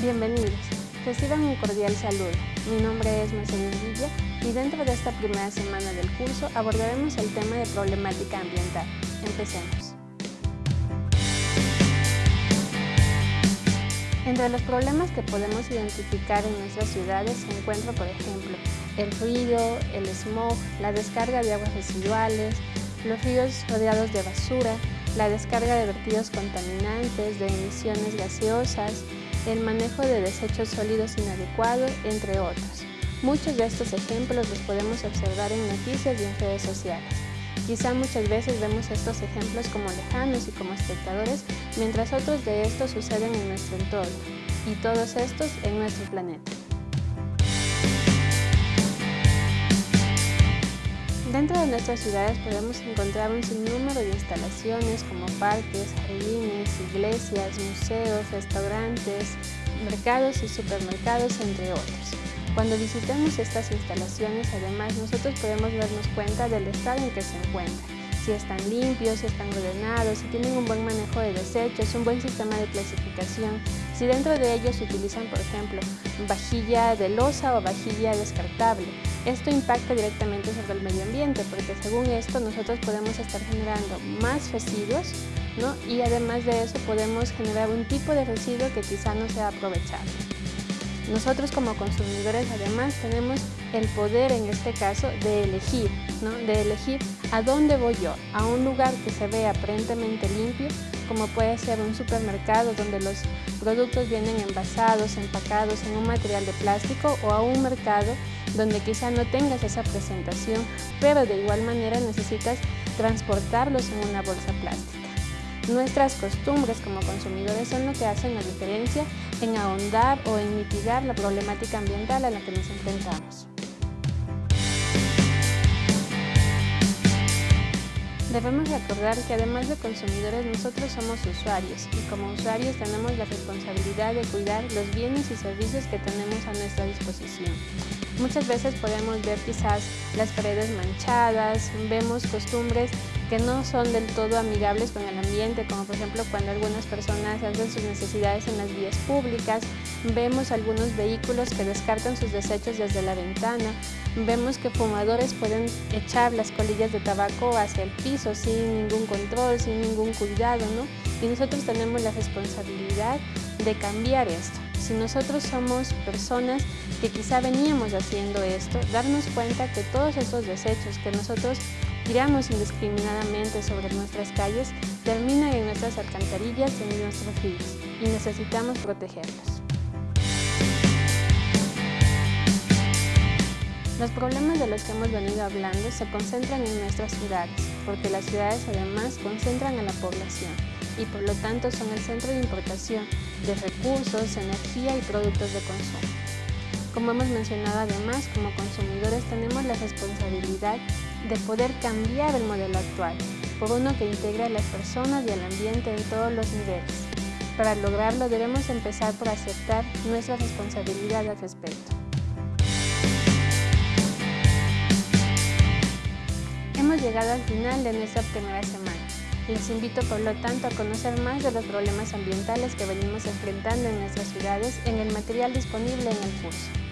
Reciban un cordial saludo. Mi nombre es Mercedes Villa y dentro de esta primera semana del curso abordaremos el tema de problemática ambiental. Empecemos. Entre los problemas que podemos identificar en nuestras ciudades se encuentra, por ejemplo, el ruido, el smog, la descarga de aguas residuales, los ríos rodeados de basura, la descarga de vertidos contaminantes, de emisiones gaseosas, el manejo de desechos sólidos inadecuado, entre otros. Muchos de estos ejemplos los podemos observar en noticias y en redes sociales. Quizá muchas veces vemos estos ejemplos como lejanos y como espectadores, mientras otros de estos suceden en nuestro entorno, y todos estos en nuestro planeta. Dentro de nuestras ciudades podemos encontrar un sinnúmero de instalaciones como parques, jardines, iglesias, museos, restaurantes, mercados y supermercados, entre otros. Cuando visitemos estas instalaciones, además, nosotros podemos darnos cuenta del estado en que se encuentran si están limpios, si están ordenados, si tienen un buen manejo de desechos, un buen sistema de clasificación, si dentro de ellos se utilizan, por ejemplo, vajilla de losa o vajilla descartable. Esto impacta directamente sobre el medio ambiente porque según esto nosotros podemos estar generando más residuos ¿no? y además de eso podemos generar un tipo de residuo que quizá no sea aprovechable. Nosotros como consumidores además tenemos el poder en este caso de elegir, ¿no? de elegir a dónde voy yo, a un lugar que se vea aparentemente limpio, como puede ser un supermercado donde los productos vienen envasados, empacados en un material de plástico o a un mercado donde quizá no tengas esa presentación, pero de igual manera necesitas transportarlos en una bolsa plástica. Nuestras costumbres como consumidores son lo que hacen la diferencia en ahondar o en mitigar la problemática ambiental a la que nos enfrentamos. Debemos recordar que además de consumidores nosotros somos usuarios y como usuarios tenemos la responsabilidad de cuidar los bienes y servicios que tenemos a nuestra disposición. Muchas veces podemos ver quizás las paredes manchadas, vemos costumbres que no son del todo amigables con el ambiente, como por ejemplo cuando algunas personas hacen sus necesidades en las vías públicas, vemos algunos vehículos que descartan sus desechos desde la ventana, vemos que fumadores pueden echar las colillas de tabaco hacia el piso sin ningún control, sin ningún cuidado, ¿no? Y nosotros tenemos la responsabilidad de cambiar esto. Si nosotros somos personas que quizá veníamos haciendo esto, darnos cuenta que todos estos desechos que nosotros tiramos indiscriminadamente sobre nuestras calles terminan en nuestras alcantarillas y en nuestros ríos y necesitamos protegerlos. Los problemas de los que hemos venido hablando se concentran en nuestras ciudades, porque las ciudades además concentran a la población y por lo tanto son el centro de importación de recursos, energía y productos de consumo. Como hemos mencionado además, como consumidores tenemos la responsabilidad de poder cambiar el modelo actual por uno que integre a las personas y al ambiente en todos los niveles. Para lograrlo debemos empezar por aceptar nuestra responsabilidad al respecto. Hemos llegado al final de nuestra primera semana. Les invito por lo tanto a conocer más de los problemas ambientales que venimos enfrentando en nuestras ciudades en el material disponible en el curso.